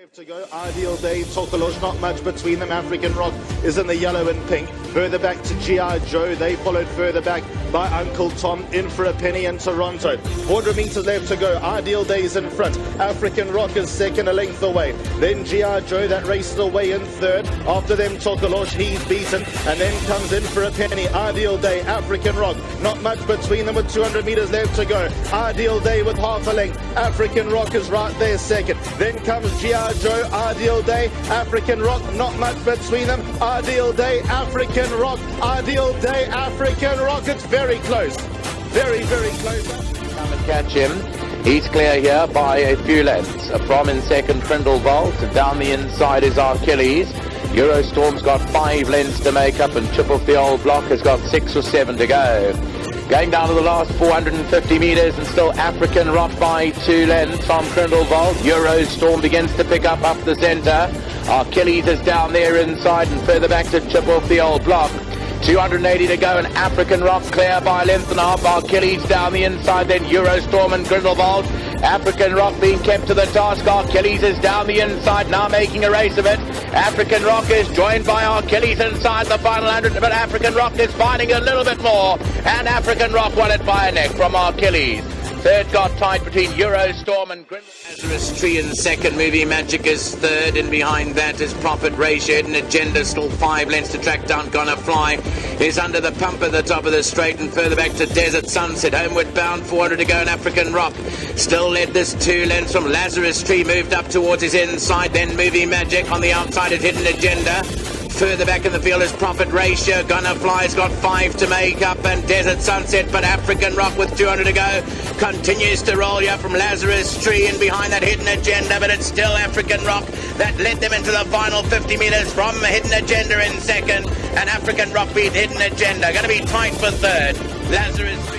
left to go. Ideal Day, Tokelos, not much between them. African Rock is in the yellow and pink. Further back to G.I. Joe. They followed further back by Uncle Tom in for a penny in Toronto. 400 metres left to go. Ideal Day is in front. African Rock is second, a length away. Then G.I. Joe that raced away in third. After them, Tokelos, he's beaten. And then comes in for a penny. Ideal Day, African Rock. Not much between them with 200 metres left to go. Ideal Day with half a length. African Rock is right there second. Then comes G.I. Joe, Ideal Day, African Rock, not much between them. Ideal Day, African Rock, Ideal Day, African Rock. It's very close. Very, very close. Come and catch him. He's clear here by a few lengths. From in second, Grindelwald. Down the inside is Achilles. Eurostorm's got five lengths to make up, and Triple the Old Block has got six or seven to go. Going down to the last 450 metres and still African Rock by two lengths from vault, Eurostorm begins to pick up up the centre. Achilles is down there inside and further back to chip off the old block. 280 to go and African Rock clear by length and a half. Achilles down the inside, then Eurostorm and Grindelwald. African Rock being kept to the task. Achilles is down the inside, now making a race of it. African Rock is joined by Achilles inside the final 100, but African Rock is finding a little bit more. And African Rock won it by a neck from Achilles. Third got tied between Eurostorm and Grindelwald. Lazarus Tree in second. Movie Magic is third, and behind that is Profit Ratio. Hidden Agenda still five lengths to track down. Gonna fly is under the pump at the top of the straight, and further back to Desert Sunset. Homeward bound, 400 to go. in African Rock still led this two lengths from Lazarus Tree. Moved up towards his inside. Then Movie Magic on the outside is Hidden Agenda. Further back in the field is Profit Ratio. Gunner Fly's got five to make up, and Desert Sunset, but African Rock with 200 to go continues to roll you from Lazarus Tree and behind that Hidden Agenda, but it's still African Rock that led them into the final 50 metres from Hidden Agenda in second, and African Rock beat Hidden Agenda. Going to be tight for third. Lazarus.